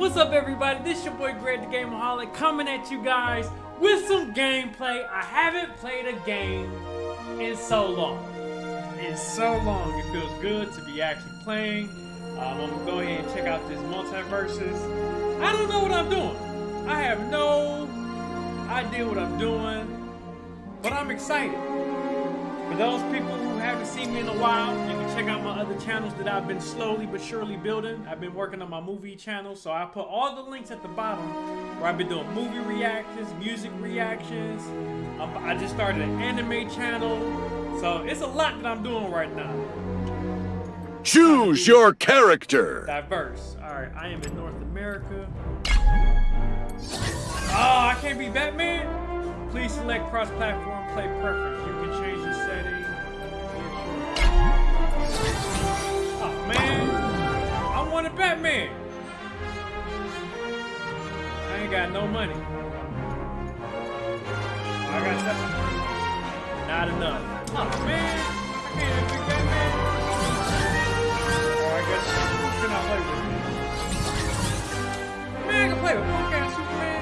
What's up everybody? This your boy Greg the Gameaholic coming at you guys with some gameplay. I haven't played a game in so long. In so long. It feels good to be actually playing. Um, I'm gonna go ahead and check out this MultiVersus. I don't know what I'm doing. I have no idea what I'm doing, but I'm excited. For those people who haven't seen me in a while, you can check out my other channels that I've been slowly but surely building. I've been working on my movie channel, so I put all the links at the bottom where I've been doing movie reactions, music reactions. Um, I just started an anime channel, so it's a lot that I'm doing right now. Choose your character. Diverse. All right, I am in North America. Oh, I can't be Batman? Please select cross-platform play preference. You can I wanted Batman. I ain't got no money. I got something. Not enough. Oh, man. I can't even be Batman. Oh, I guess. Who can I play with? Man, I can play with punk ass Superman.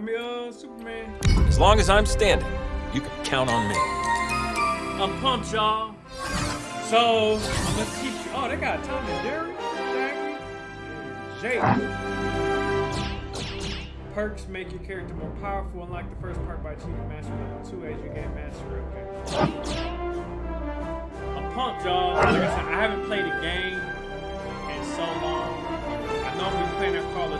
Spider-Man. I mean, uh, Superman. As long as I'm standing, you can count on me. I'm pumped, y'all. So, I'm gonna teach you. Oh, they got Tom and Jerry, Shaggy, and Jake. Perks make your character more powerful. Unlock the first perk by achieving master level 2 as you gain mastery. Okay. I'm pumped, y'all. Like I said, I haven't played a game in so long. I normally play that Call of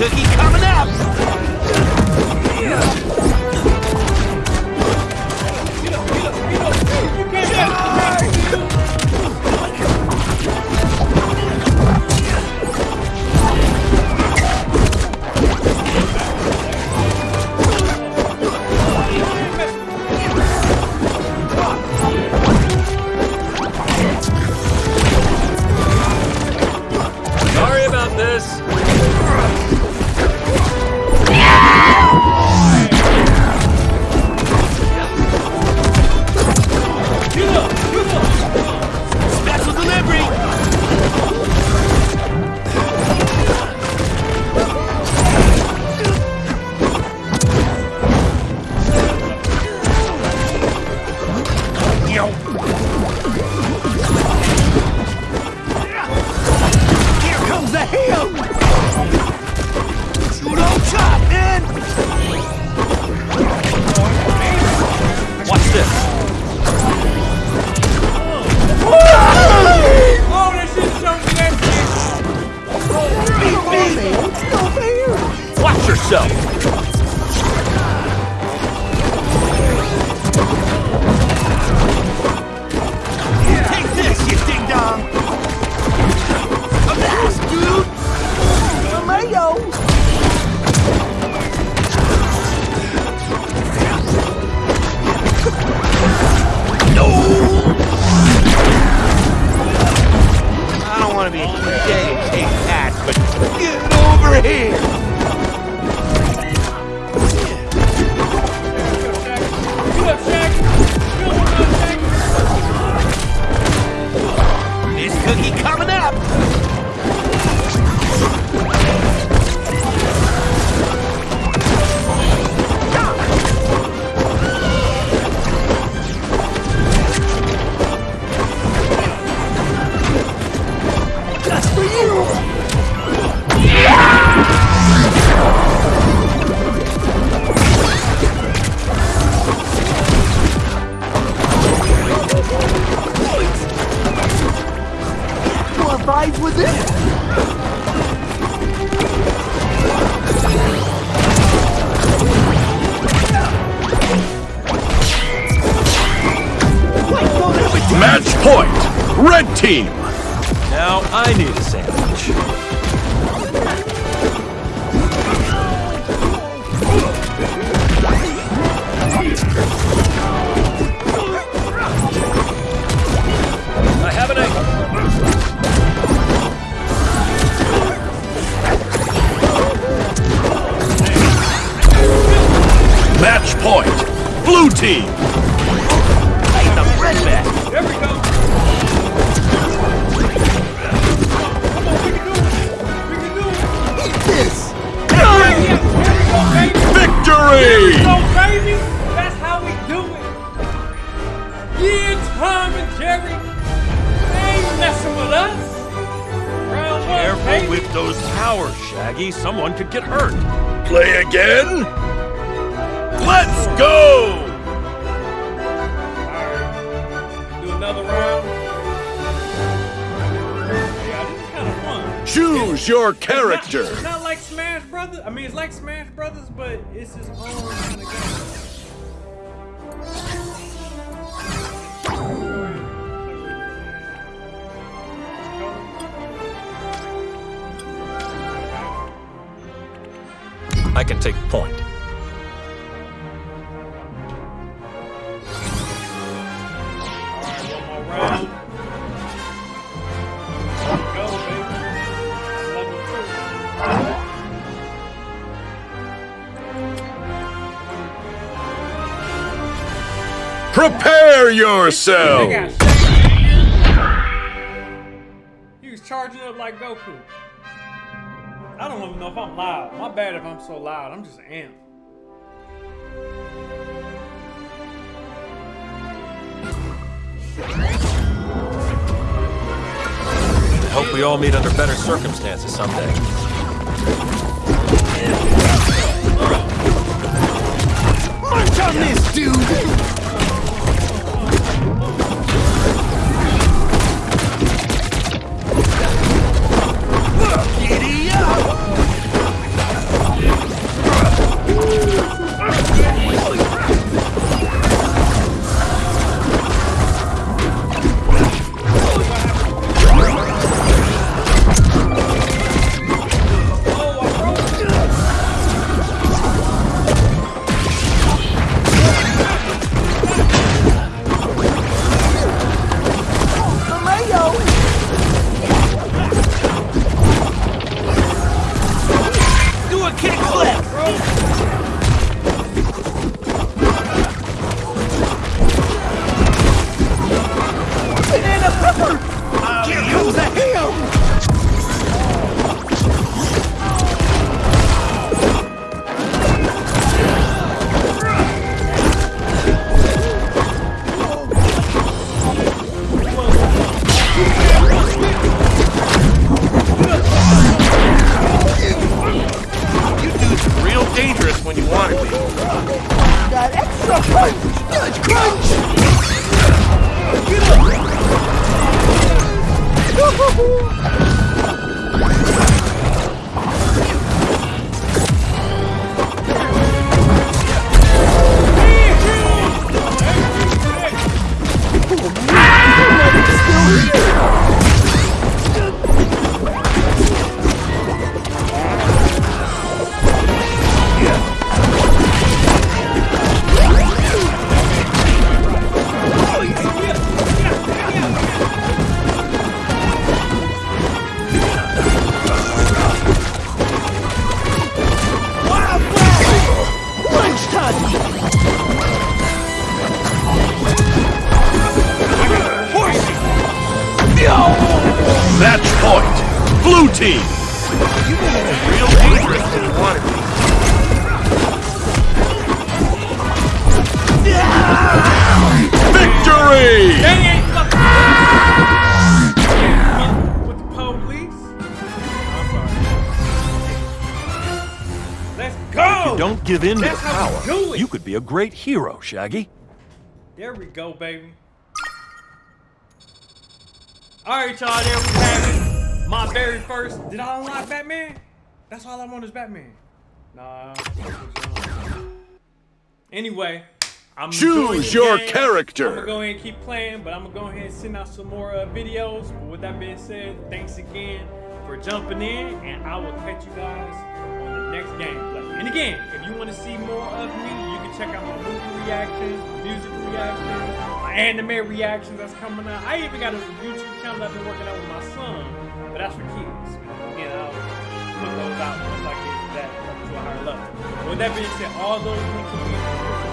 cookie coming up! Get over here! abides within. Match point! Red team! Now I need a sandwich. Team! Hey, the red back. There we go. Come on, we can do it. We can do it. Eat this. Yeah, there we go, baby. Victory! So, baby, that's how we do it. Yeah, Tom and Jerry. They ain't messing with us. Round one, Careful baby. with those towers, Shaggy. Someone could get hurt. Play again? Let's go! Choose your It's not- character. It's not like Smash Brothers. I mean, it's like Smash Brothers, but it's its own kind of game. I can take point. Alright, Prepare yourself! got He was charging up like Goku. I don't even know if I'm loud. My bad if I'm so loud. I'm just an amp. Hope we all meet under better circumstances someday. Blue team! You have a real dangerous when you want to be. Victory! They ain't fucking with the police. I'm sorry. Let's go. Don't give in to the That's how we power. do it. You could be a great hero, Shaggy. There we go, baby. Alright, y'all, there we have it. My very first. Did I unlock Batman? That's all I want is Batman. Nah. Anyway, I'm Choose your game. character. I'm gonna go ahead and keep playing, but I'm gonna go ahead and send out some more uh, videos. But with that being said, thanks again for jumping in, and I will catch you guys on the next gameplay. And again, if you want to see more of me, you can check out my movie reactions, music reactions, my anime reactions that's coming out. I even got a YouTube channel I've been working on with my son, but that's for kids. You know, put those out once I get that to a higher level. With that being said, all those be in the